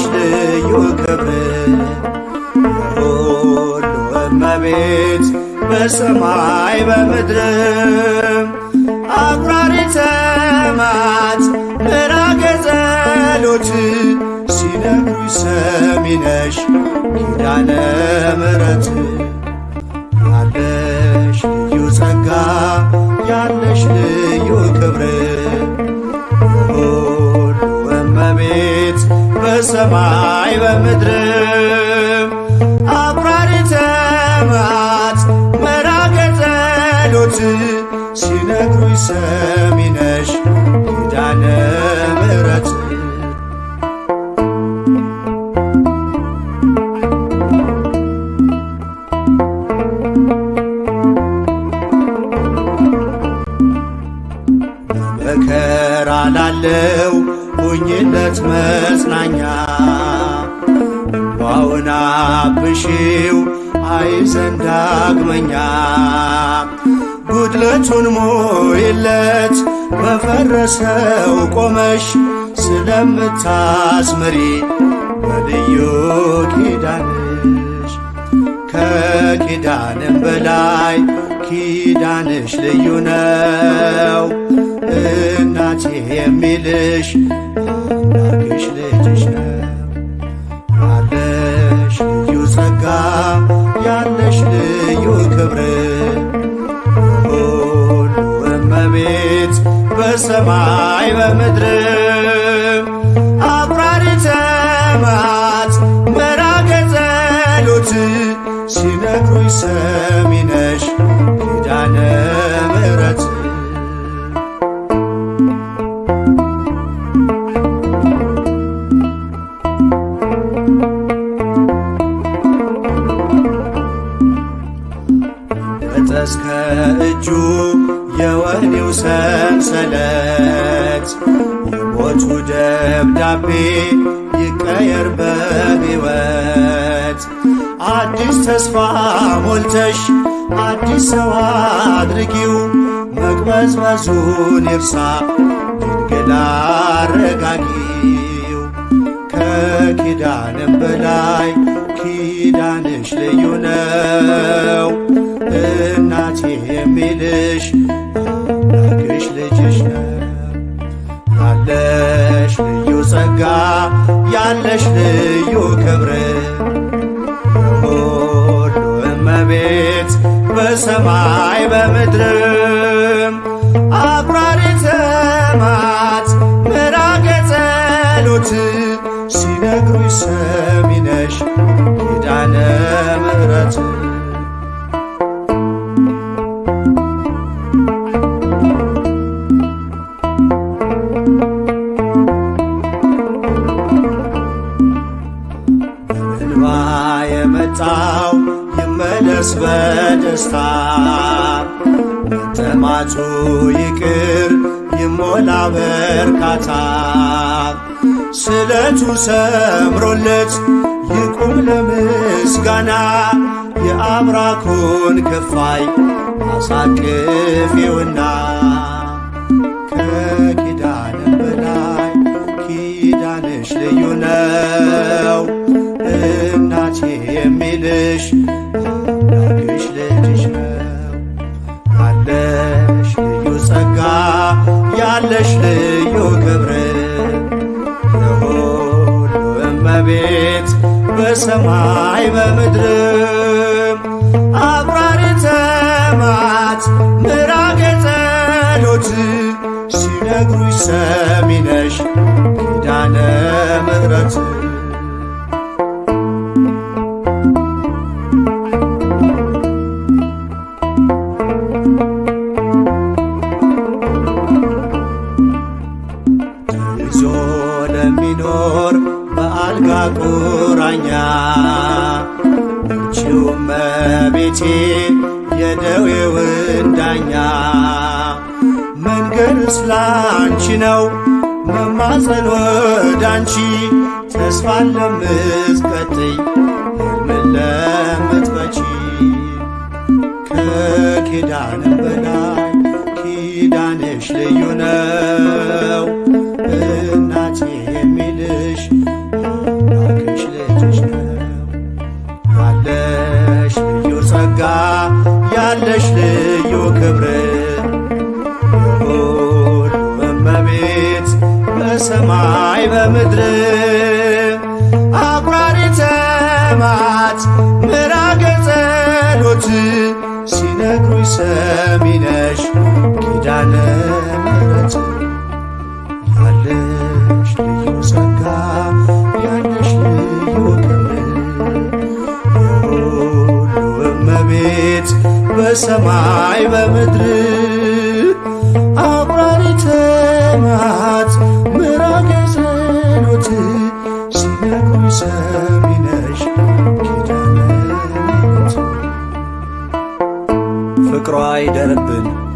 ዩክብል መቤት በሰማይ በምድርም አጉራሪተ ሲነግሩኝ ሰሜነሽ እንጃነ መረት ለመከራ ላለው ውኝነት መጽናኛ ዋውናብሺው አይዘንዳግመኛ ውድለቱን ሙይለት መፈረሰው ቆመሽ ስለምታስ መሪ በልዩ ኪዳንሽ ከኬዳንም በላይ ኪዳንሽ ልዩ ነው እናቴ የሚልሽ ሽ ሌሽ ነ ቱይ ሰሚነሽ ዳነ ምረት ወጠስከ እጁ የወኔው ሰምሰለት የቦቱ ደብዳቤ ይቀየርበሕወት አዲስ ተስፋ ሞልተሽ አዲስ ሰዋ አድርጊው መግበዝመዙ ን ብሳ ግንገላ አረጋጊው ከኪዳንም በላይ ኪዳንሽ ልዩ ነው እናቴ የሚንሽ ዳግሽ ልጅሽ ነው ያለሽ ልዩ ጸጋ ያለሽ ልዩ ክብረ ሰማይ በmድር afራrትማት መራገწሎት ሲነግሩiሰቢnش dن mdረة በደስታ መጠማቱ ይቅር ይሞላ በርካታ ስለ ቱ ሰብሮለት ይቁም ለምስጋና የአብራኩን ከፋይ አሳቅፊውና ከጌዳንም በላይ ኪዳነች ልዩ ነው እዮ ክብረ ረሆሉንመቤት በሰማይ በምድርም አብራሪ ተማት ምራ ገጠዶት ሲነግሩች ሰሚነሽ እንዳነ መድረት መቤቴ የደዌውንዳኛ መንገድ እስላ አንቺነው መማዘን ወዳንቺ ተስፋን ለምትበጠይ ምም ለመጥበች ከኬዳንም በናይ ኪዳን የሽ ልዩነ ነሩሰሚነሽ ዳነ መረት አለችዩ ዘጋ ያነሽ ምን መቤት በሰማይ በምድር አቆራሪተማት ምራገዘኖት ሲነግሩሰሚነሽ ዳ رايدرب